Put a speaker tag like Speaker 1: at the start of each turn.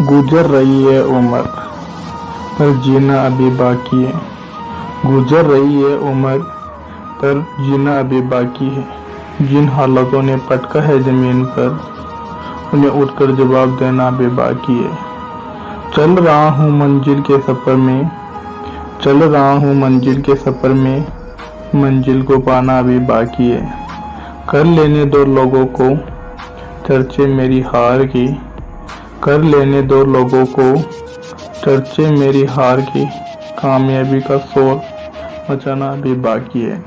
Speaker 1: गुजर रही है उम्र, पर जीना अभी बाकी है। गुजर रही है उम्र, पर जीना अभी बाकी है। जिन हालातों ने पटका है ज़मीन पर, उन्हें उठकर जवाब देना अभी बाकी है। चल रहा हूँ मंजिल के सफ़र में, चल रहा हूँ मंजिल के सफ़र में, मंजिल को पाना अभी बाकी है। कर लेने दो लोगों को, चर्चे मेरी हार की। कर लेने दो लोगों को। चर्चे मेरी हार की, कामयाबी का शोर मचाना भी बाकी है।